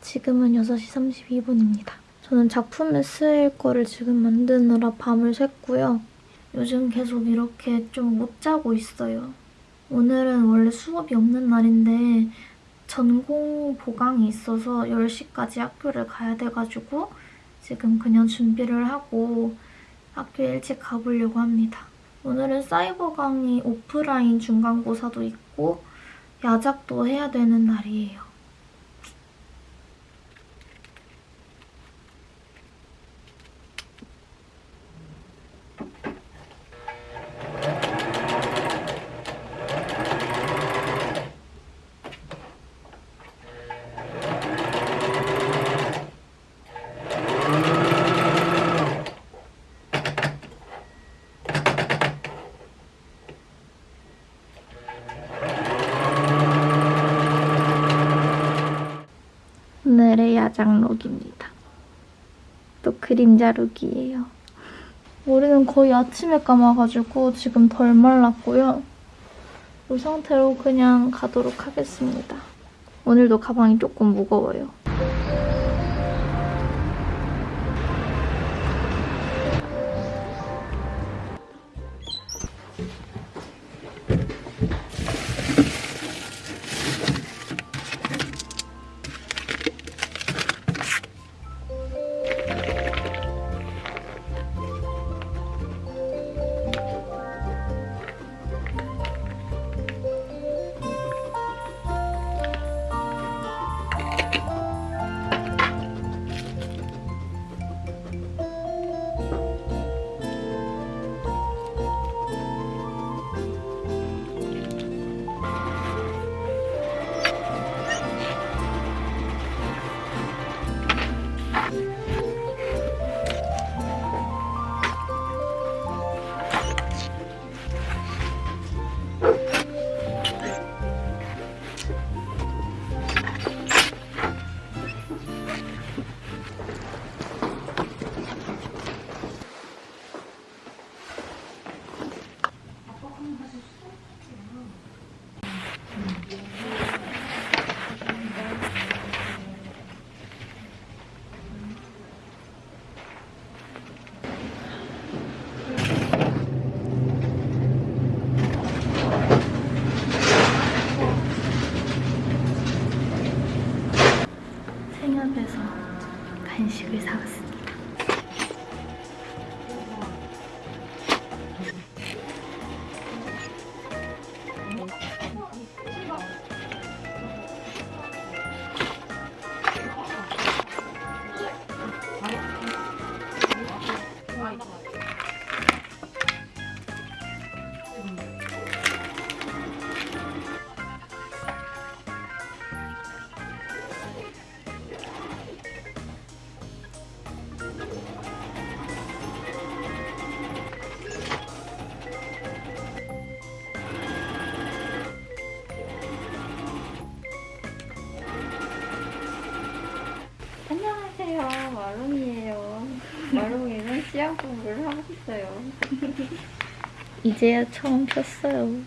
지금은 6시 32분입니다. 저는 작품에 쓰일 거를 지금 만드느라 밤을 샜고요. 요즘 계속 이렇게 좀 못 자고 있어요. 오늘은 원래 수업이 없는 날인데 전공 보강이 있어서 10시까지 학교를 가야 돼가지고 지금 그냥 준비를 하고 학교에 일찍 가보려고 합니다. 오늘은 사이버 강의 오프라인 중간고사도 있고 야작도 해야 되는 날이에요. 야장룩입니다. 또 그림자 룩이에요. 머리는 거의 아침에 감아가지고 지금 덜 말랐고요. 이 상태로 그냥 가도록 하겠습니다. 오늘도 가방이 조금 무거워요. 씨앗 공부를 하고 있어요. 이제야 처음 폈어요.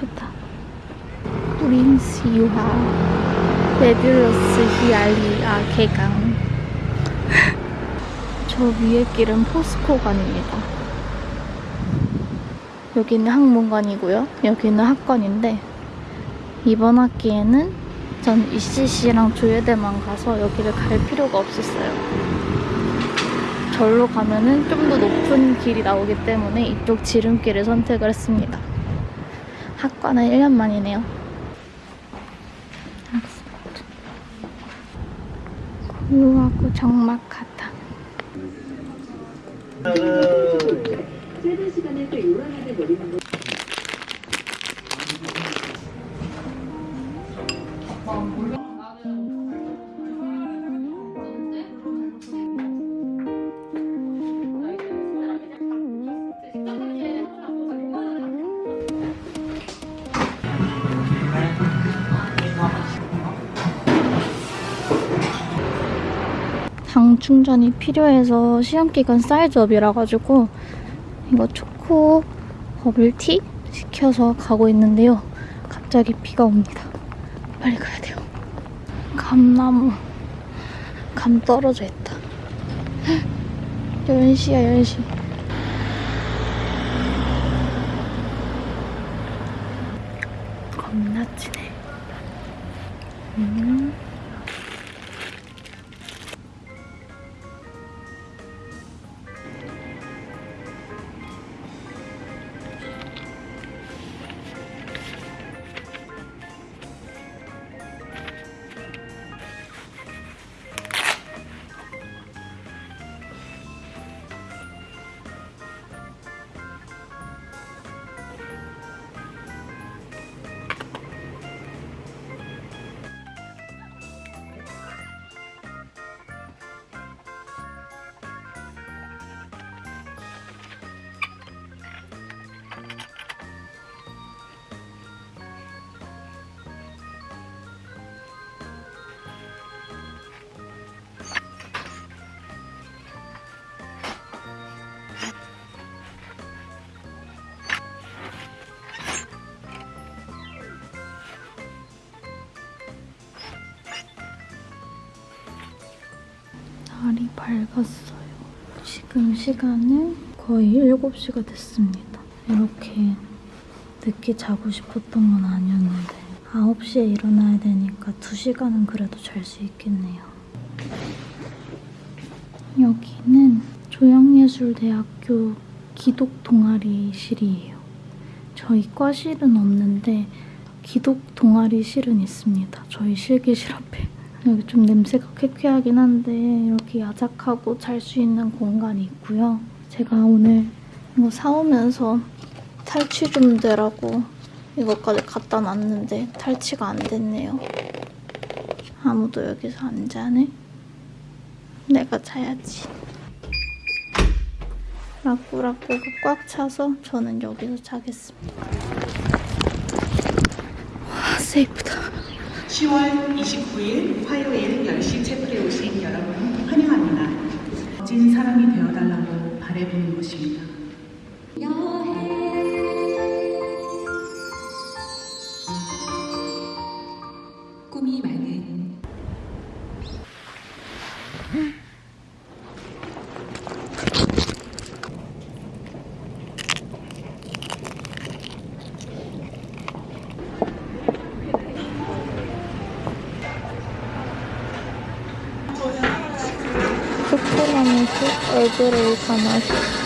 좋다. 프린스 유하 레뷸러스 히알리아 개강 저 위에 길은 포스코관입니다. 여기는 학문관이고요. 여기는 학관인데 이번 학기에는 전 ECC랑 조예대만 가서 여기를 갈 필요가 없었어요. 절로 가면은 좀 더 높은 길이 나오기 때문에 이쪽 지름길을 선택을 했습니다. 학과는 1년 만이네요. 고요하고 적막하다. 짧은 시간에 또 요란하게 버리는 거 당 충전이 필요해서 시험기간 사이즈업이라 가지고 이거 초코 버블티 시켜서 가고 있는데요. 갑자기 비가 옵니다. 빨리 가야 돼요. 감나무. 감 떨어져 있다. 10시야, 10시. 겁나 진해. 음. 밝았어요. 지금 시간은 거의 7시가 됐습니다. 이렇게 늦게 자고 싶었던 건 아니었는데 9시에 일어나야 되니까 2시간은 그래도 잘 수 있겠네요. 여기는 조영예술대학교 기독 동아리실이에요. 저희 과실은 없는데 기독 동아리실은 있습니다. 저희 실기실 앞에. 여기 좀 냄새가 쾌쾌하긴 한데 이렇게 야작하고 잘 수 있는 공간이 있고요. 제가 오늘 이거 사오면서 탈취 좀 되라고 이것까지 갖다 놨는데 탈취가 안 됐네요. 아무도 여기서 안 자네? 내가 자야지. 라꾸라꾸가 꽉 차서 저는 여기서 자겠습니다. 와, 세이프다. 10월 29일 화요일 10시 채플에 오신 여러분 환영합니다. 멋진 사람이 되어달라고 바래보는 곳입니다. 초코나무스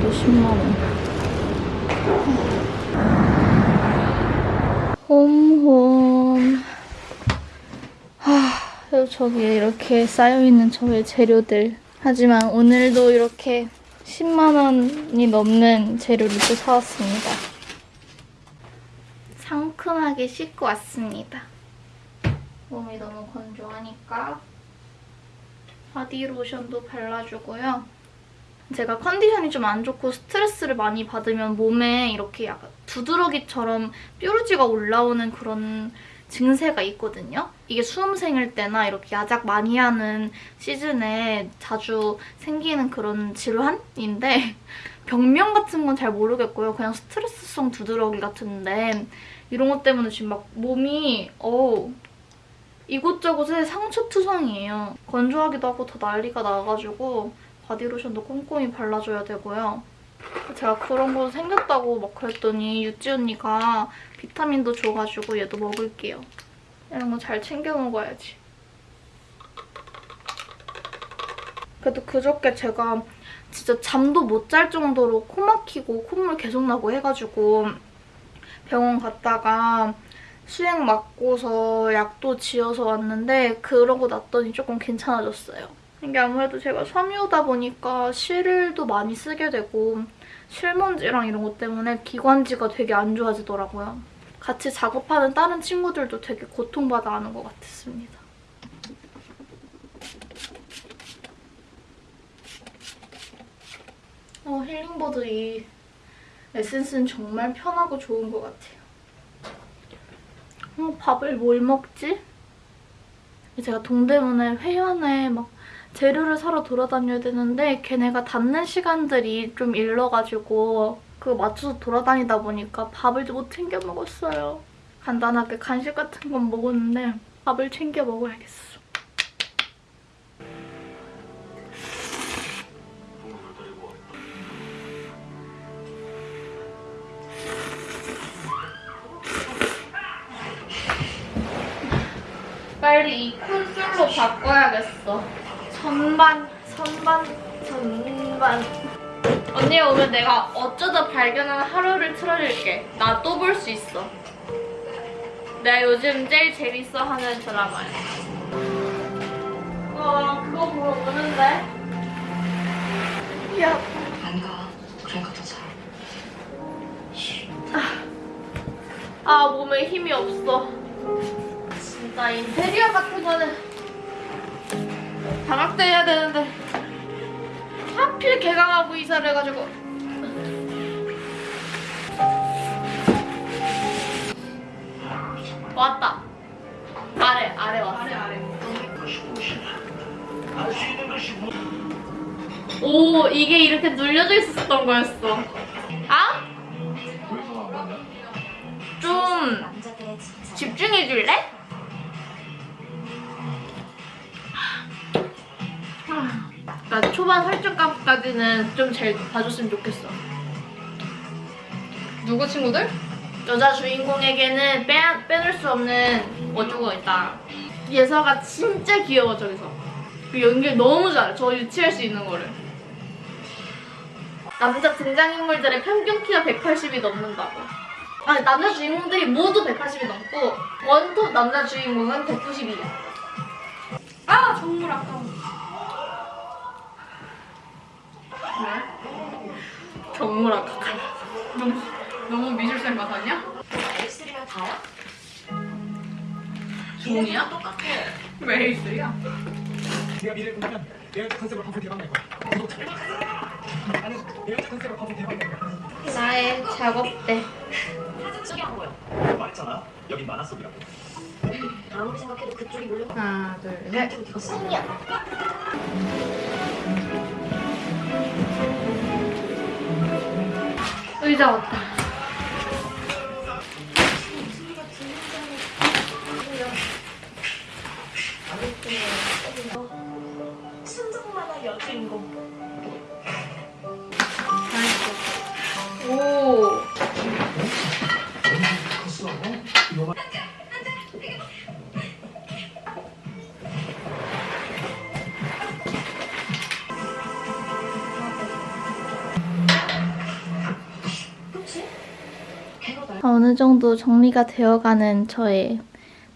이 가마시. 오늘도 10만원. 홈홈. 하, 저기에 이렇게 쌓여있는 저의 재료들. 하지만 오늘도 이렇게 10만원이 넘는 재료를 또 사왔습니다. 상큼하게 씻고 왔습니다. 몸이 너무 건조하니까 바디로션도 발라주고요. 제가 컨디션이 좀 안 좋고 스트레스를 많이 받으면 몸에 이렇게 약간 두드러기처럼 뾰루지가 올라오는 그런 증세가 있거든요. 이게 수험생일 때나 이렇게 야작 많이 하는 시즌에 자주 생기는 그런 질환인데 병명 같은 건 잘 모르겠고요. 그냥 스트레스성 두드러기 같은데 이런 것 때문에 지금 막 몸이 어우 이곳저곳에 상처 투성이에요. 건조하기도 하고 더 난리가 나가지고 바디로션도 꼼꼼히 발라줘야 되고요. 제가 그런 거 생겼다고 막 그랬더니 유찌 언니가 비타민도 줘가지고 얘도 먹을게요. 이런 거 잘 챙겨 먹어야지. 그래도 그저께 제가 진짜 잠도 못 잘 정도로 코 막히고 콧물 계속 나고 해가지고 병원 갔다가 수액 맞고서 약도 지어서 왔는데 그러고 났더니 조금 괜찮아졌어요. 이게 아무래도 제가 섬유다 보니까 실도 많이 쓰게 되고 실먼지랑 이런 것 때문에 기관지가 되게 안 좋아지더라고요. 같이 작업하는 다른 친구들도 되게 고통받아 하는 것 같았습니다. 어, 힐링보드 이 에센스는 정말 편하고 좋은 것 같아요. 어, 밥을 뭘 먹지? 제가 동대문에 회원에 막 재료를 사러 돌아다녀야 되는데 걔네가 닫는 시간들이 좀 일러가지고 그거 맞춰서 돌아다니다 보니까 밥을 못 챙겨 먹었어요. 간단하게 간식 같은 건 먹었는데 밥을 챙겨 먹어야겠어. 빨리 이 콘솔로 바꿔야겠어. 전반, 선반, 전반. 언니 오면 내가 어쩌다 발견한 하루를 틀어줄게. 나 또 볼 수 있어. 내가 요즘 제일 재밌어 하는 드라마야. 와, 그거 보러 오는데? 야, 안 가. 그러니까 더 잘. 아, 몸에 힘이 없어. 진짜 인테리어 같은 거는 방학 때 해야 되는데 하필 개강하고 이사를 해가지고. 왔다. 아래 아래 왔어. 아래 아래. 오 이게 이렇게 눌려져 있었던 거였어. 아? 좀 집중해 줄래? 나 초반 설정값까지는 좀 잘 봐줬으면 좋겠어. 누구 친구들? 여자 주인공에게는 빼, 빼놓을 수 없는 어쩌고 있다. 예서가 진짜 귀여워 저기서. 그 연기 너무 잘해. 저 유치할 수 있는 거를. 남자 등장인물들의 평균 키가 180이 넘는다고. 아니 남자 주인공들이 모두 180이 넘고 원톱 남자 주인공은 192야. 아 정말 아까워. 왜? 정말 아깝다. 너무 너무 미술쌤 같았냐? L3면 다야? 종이야? 똑같아. 왜 L3야? 내가 미래를 본다면 내가 컨셉으로 방송 대박 날 거야. 구독자. 나는 내가 컨셉으로 방송 대박 날 거야. 나의 작업대. 사진 속이 안 보여. 말했잖아. 여긴 만화 속이라고. 아무리 생각해도 그쪽이 몰려. 하나 둘셋 승리야. 의자 왔다. 어느 정도 정리가 되어가는 저의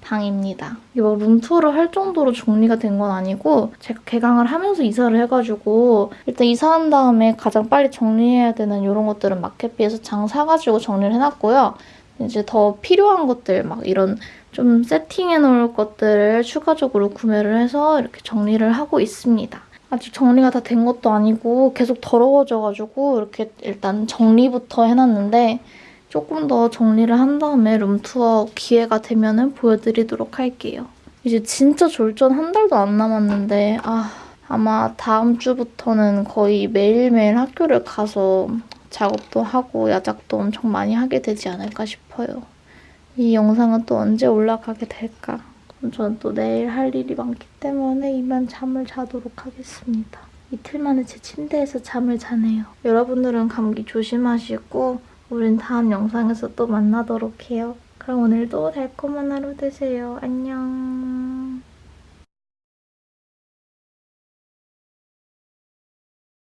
방입니다. 이거 룸투어를 할 정도로 정리가 된 건 아니고 제가 개강을 하면서 이사를 해가지고 일단 이사한 다음에 가장 빨리 정리해야 되는 이런 것들은 마켓비에서 장 사가지고 정리를 해놨고요. 이제 더 필요한 것들 막 이런 좀 세팅해 놓을 것들을 추가적으로 구매를 해서 이렇게 정리를 하고 있습니다. 아직 정리가 다 된 것도 아니고 계속 더러워져가지고 이렇게 일단 정리부터 해놨는데 조금 더 정리를 한 다음에 룸투어 기회가 되면 은 보여드리도록 할게요. 이제 진짜 졸전 한 달도 안 남았는데 아 아마 다음 주부터는 거의 매일매일 학교를 가서 작업도 하고 야작도 엄청 많이 하게 되지 않을까 싶어요. 이 영상은 또 언제 올라가게 될까? 저는 또 내일 할 일이 많기 때문에 이만 잠을 자도록 하겠습니다. 이틀 만에 제 침대에서 잠을 자네요. 여러분들은 감기 조심하시고 우린 다음 영상에서 또 만나도록 해요. 그럼 오늘도 달콤한 하루 되세요. 안녕.